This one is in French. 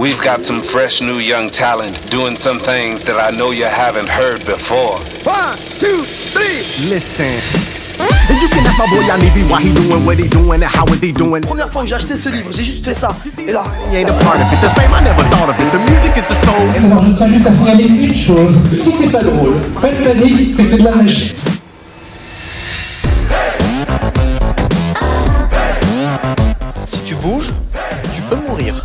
We've got some fresh new young talent doing some things that I know you haven't heard before. One, two, three. Listen. You can ask my boy Yanivi why he doing what he doing and how is he doing? Première fois que j'ai acheté ce livre, j'ai juste fait ça. Et là, He ain't a part of it. The fame I never thought of it. The music is the soul. Alors je tiens juste à signaler une chose, si c'est pas drôle, pas de basique, c'est que c'est de la magie. Si tu bouges, tu peux mourir.